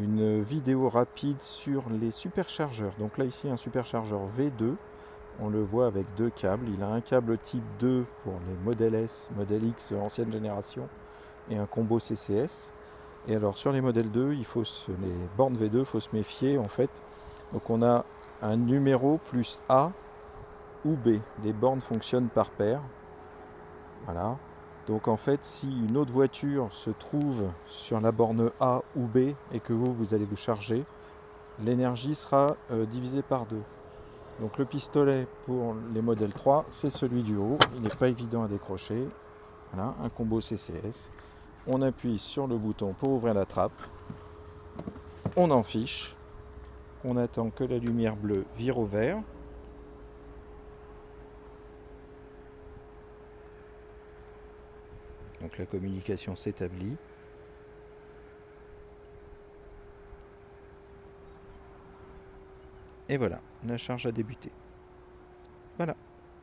une vidéo rapide sur les superchargeurs. Donc là ici un superchargeur V2, on le voit avec deux câbles. Il a un câble type 2 pour les modèles S, modèle X ancienne génération et un combo CCS. Et alors sur les modèles 2, il faut se, les bornes V2, il faut se méfier en fait. Donc on a un numéro plus A ou B. Les bornes fonctionnent par paire. Voilà. Donc en fait, si une autre voiture se trouve sur la borne A ou B et que vous, vous allez vous charger, l'énergie sera euh, divisée par deux. Donc le pistolet pour les modèles 3, c'est celui du haut. Il n'est pas évident à décrocher. Voilà, un combo CCS. On appuie sur le bouton pour ouvrir la trappe. On en fiche. On attend que la lumière bleue vire au vert. Donc la communication s'établit. Et voilà, la charge a débuté. Voilà.